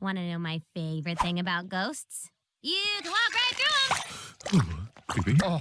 Want to know my favorite thing about ghosts? You can walk right through them. Creepy. Oh,